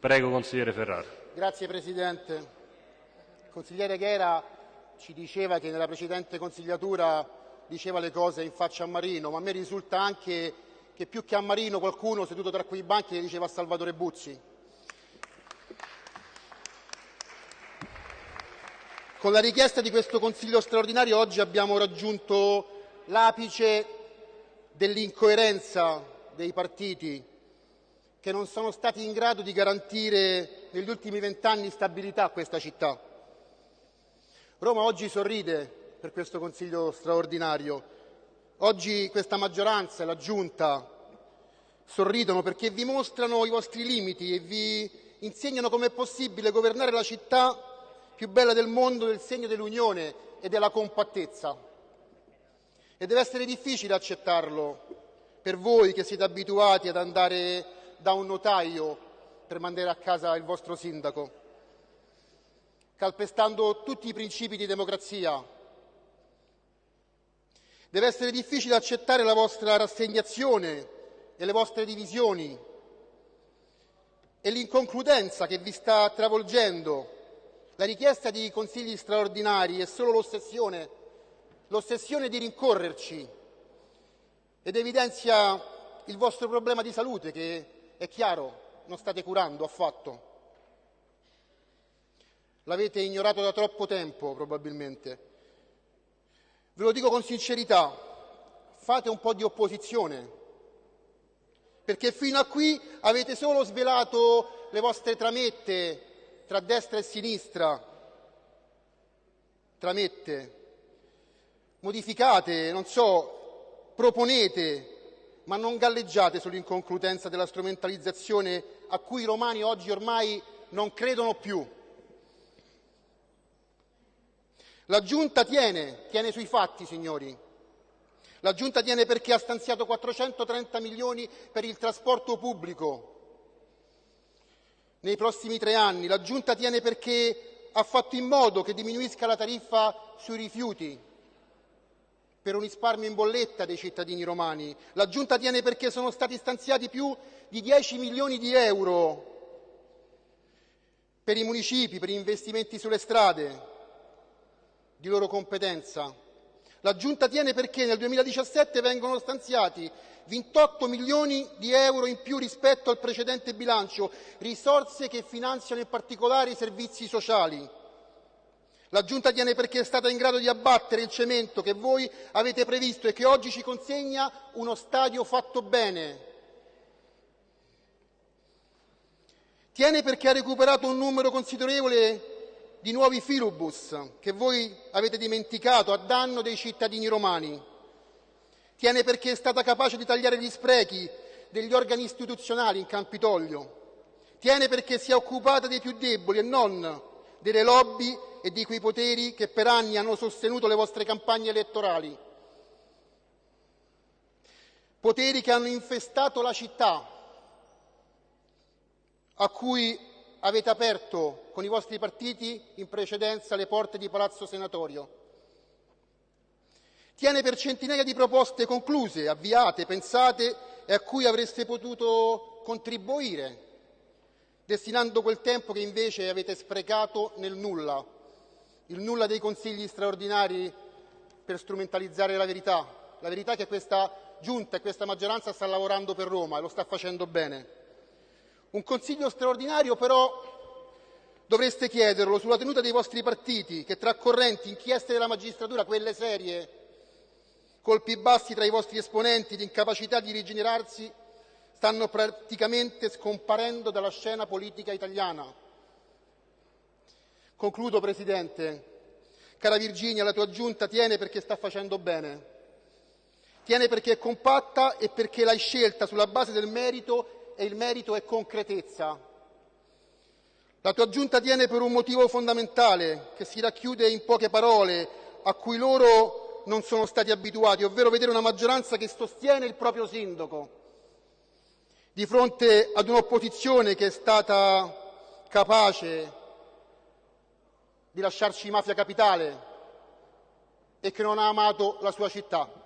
Prego, consigliere Ferrara. Grazie Presidente. Il consigliere Ghera ci diceva che nella precedente consigliatura diceva le cose in faccia a Marino, ma a me risulta anche che più che a Marino qualcuno seduto tra quei banchi le diceva a Salvatore Buzzi. Con la richiesta di questo Consiglio straordinario oggi abbiamo raggiunto l'apice dell'incoerenza dei partiti che non sono stati in grado di garantire negli ultimi vent'anni stabilità a questa città. Roma oggi sorride per questo Consiglio straordinario. Oggi questa maggioranza e la Giunta sorridono perché vi mostrano i vostri limiti e vi insegnano com'è possibile governare la città più bella del mondo del segno dell'unione e della compattezza. E deve essere difficile accettarlo per voi che siete abituati ad andare da un notaio per mandare a casa il vostro sindaco, calpestando tutti i principi di democrazia. Deve essere difficile accettare la vostra rassegnazione e le vostre divisioni e l'inconcludenza che vi sta travolgendo la richiesta di consigli straordinari è solo l'ossessione, l'ossessione di rincorrerci ed evidenzia il vostro problema di salute che, è chiaro, non state curando affatto. L'avete ignorato da troppo tempo, probabilmente. Ve lo dico con sincerità, fate un po' di opposizione, perché fino a qui avete solo svelato le vostre tramette tra destra e sinistra, tramette, modificate, non so, proponete, ma non galleggiate sull'inconcludenza della strumentalizzazione a cui i romani oggi ormai non credono più. La Giunta tiene, tiene sui fatti, signori. La Giunta tiene perché ha stanziato 430 milioni per il trasporto pubblico, nei prossimi tre anni. La Giunta tiene perché ha fatto in modo che diminuisca la tariffa sui rifiuti per un risparmio in bolletta dei cittadini romani. La Giunta tiene perché sono stati stanziati più di 10 milioni di euro per i municipi, per investimenti sulle strade di loro competenza. La Giunta tiene perché nel 2017 vengono stanziati 28 milioni di euro in più rispetto al precedente bilancio, risorse che finanziano in particolare i servizi sociali. La Giunta tiene perché è stata in grado di abbattere il cemento che voi avete previsto e che oggi ci consegna uno stadio fatto bene. Tiene perché ha recuperato un numero considerevole di nuovi filobus che voi avete dimenticato a danno dei cittadini romani. Tiene perché è stata capace di tagliare gli sprechi degli organi istituzionali in Campidoglio. Tiene perché si è occupata dei più deboli e non delle lobby e di quei poteri che per anni hanno sostenuto le vostre campagne elettorali. Poteri che hanno infestato la città, a cui avete aperto con i vostri partiti in precedenza le porte di Palazzo Senatorio. Tiene per centinaia di proposte concluse, avviate, pensate e a cui avreste potuto contribuire, destinando quel tempo che invece avete sprecato nel nulla, il nulla dei consigli straordinari per strumentalizzare la verità, la verità che questa Giunta e questa maggioranza sta lavorando per Roma e lo sta facendo bene. Un Consiglio straordinario però dovreste chiederlo sulla tenuta dei vostri partiti che tra correnti, inchieste della magistratura, quelle serie, colpi bassi tra i vostri esponenti di incapacità di rigenerarsi, stanno praticamente scomparendo dalla scena politica italiana. Concludo, Presidente. Cara Virginia, la tua giunta tiene perché sta facendo bene. Tiene perché è compatta e perché l'hai scelta sulla base del merito e il merito è concretezza. La tua giunta tiene per un motivo fondamentale che si racchiude in poche parole a cui loro non sono stati abituati, ovvero vedere una maggioranza che sostiene il proprio sindaco di fronte ad un'opposizione che è stata capace di lasciarci mafia capitale e che non ha amato la sua città.